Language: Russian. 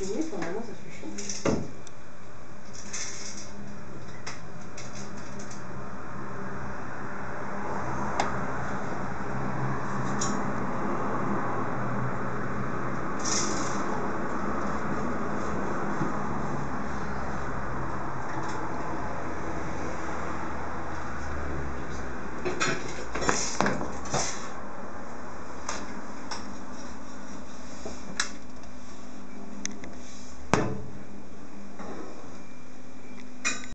Нет, она запрещена.